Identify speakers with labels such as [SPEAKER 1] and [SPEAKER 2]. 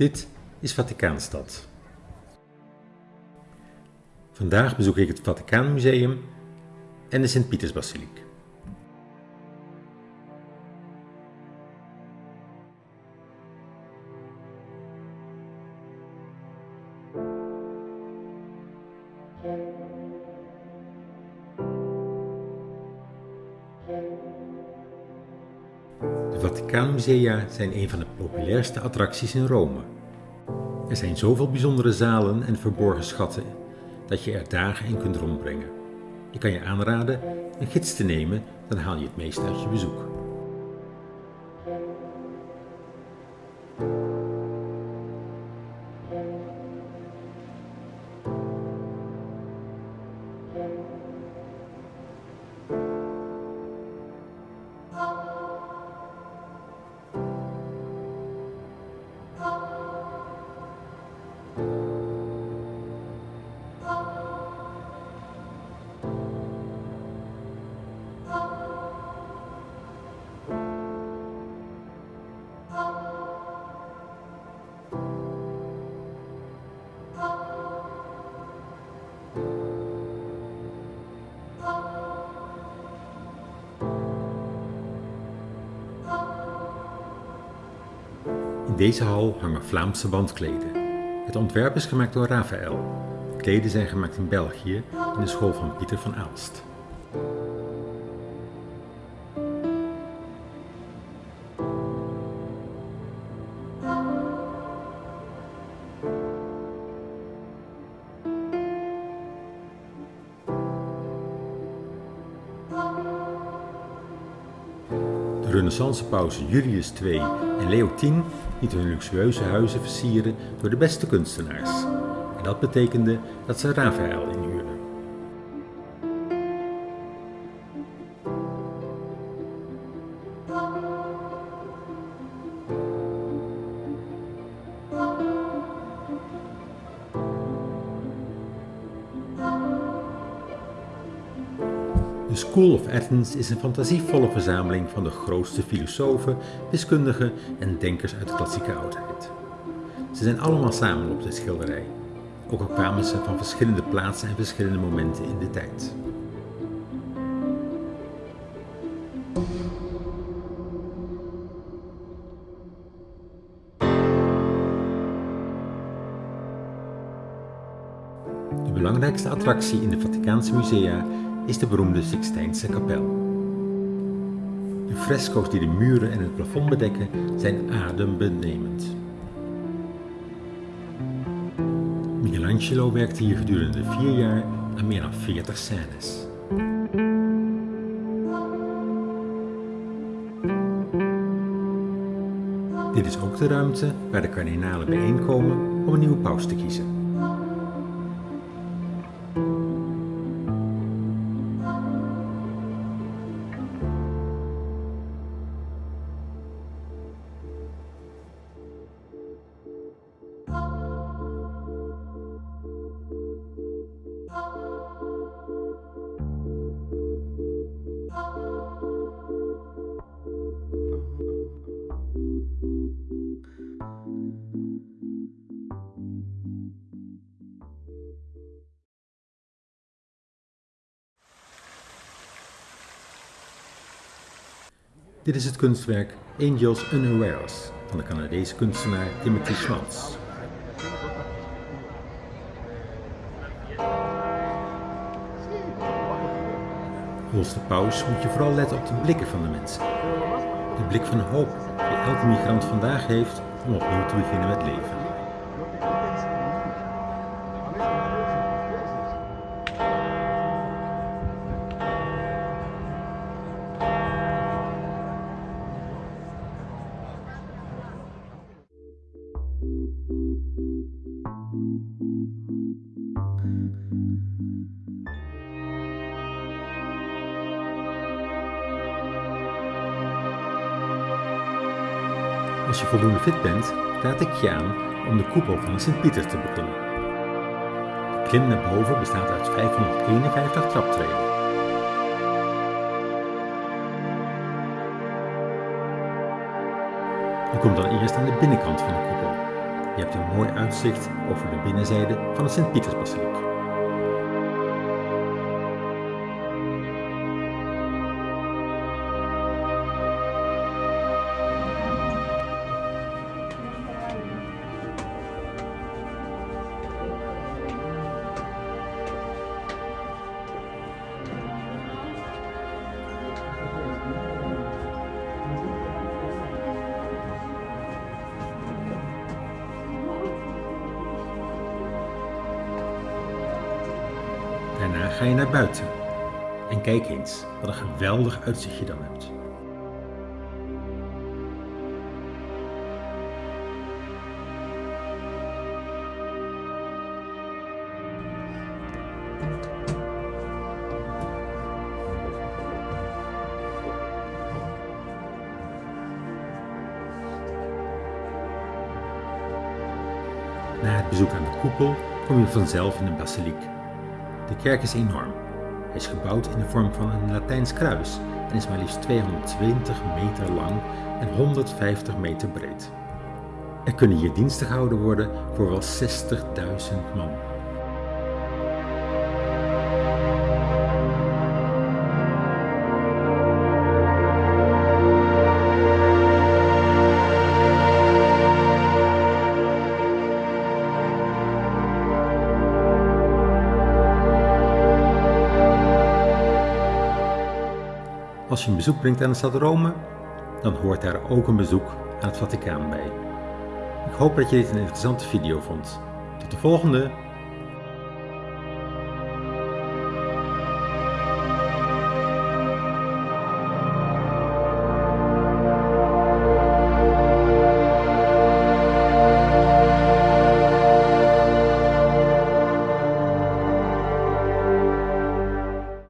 [SPEAKER 1] Dit is Vaticaanstad. Vandaag bezoek ik het Vaticaanmuseum en de Sint-Pietersbasiliek. Vaticaanmusea zijn een van de populairste attracties in Rome. Er zijn zoveel bijzondere zalen en verborgen schatten dat je er dagen in kunt rondbrengen. Ik kan je aanraden een gids te nemen, dan haal je het meest uit je bezoek. Deze hal hangen Vlaamse wandkleden. Het ontwerp is gemaakt door Raphaël. De kleden zijn gemaakt in België in de school van Pieter van Aalst. De renaissance-pausen Julius II en Leo X lieten hun luxueuze huizen versieren door de beste kunstenaars. En dat betekende dat ze Raphaël School of Athens is een fantasievolle verzameling van de grootste filosofen, wiskundigen en denkers uit de klassieke oudheid. Ze zijn allemaal samen op de schilderij, ook al kwamen ze van verschillende plaatsen en verschillende momenten in de tijd. De belangrijkste attractie in de Vaticaanse musea is de beroemde Sixtijnse kapel. De fresco's die de muren en het plafond bedekken zijn adembenemend. Michelangelo werkte hier gedurende vier jaar aan meer dan 40 scènes. Dit is ook de ruimte waar de kardinalen bijeenkomen om een nieuwe paus te kiezen. Dit is het kunstwerk Angels Unawares van de Canadese kunstenaar Timothy Schmaltz. Volgens de paus moet je vooral letten op de blikken van de mensen. De blik van hoop die elke migrant vandaag heeft om opnieuw te beginnen met leven. Als je voldoende fit bent, raad ik je aan om de koepel van Sint-Pieter te beklimmen. De klim naar boven bestaat uit 551 traptreden. Je komt dan eerst aan de binnenkant van de koepel. Je hebt een mooi uitzicht over de binnenzijde van de Sint-Pietersbasiliek. Daarna ga je naar buiten. En kijk eens, wat een geweldig uitzicht je dan hebt. Na het bezoek aan de koepel kom je vanzelf in de basiliek. De kerk is enorm. Hij is gebouwd in de vorm van een Latijns kruis en is maar liefst 220 meter lang en 150 meter breed. Er kunnen hier diensten gehouden worden voor wel 60.000 man. Als je een bezoek brengt aan de stad Rome, dan hoort daar ook een bezoek aan het Vaticaan bij. Ik hoop dat je dit een interessante video vond. Tot de volgende!